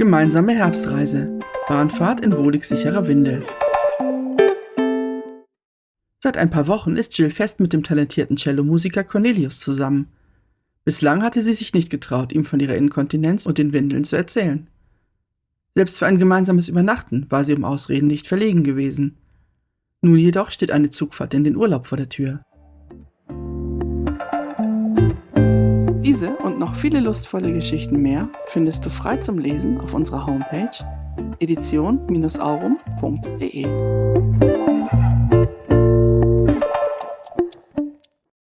Gemeinsame Herbstreise. Bahnfahrt in wohlig sicherer Windel. Seit ein paar Wochen ist Jill fest mit dem talentierten Cellomusiker Cornelius zusammen. Bislang hatte sie sich nicht getraut, ihm von ihrer Inkontinenz und den Windeln zu erzählen. Selbst für ein gemeinsames Übernachten war sie um Ausreden nicht verlegen gewesen. Nun jedoch steht eine Zugfahrt in den Urlaub vor der Tür. Diese und noch viele lustvolle Geschichten mehr findest du frei zum Lesen auf unserer Homepage edition-aurum.de.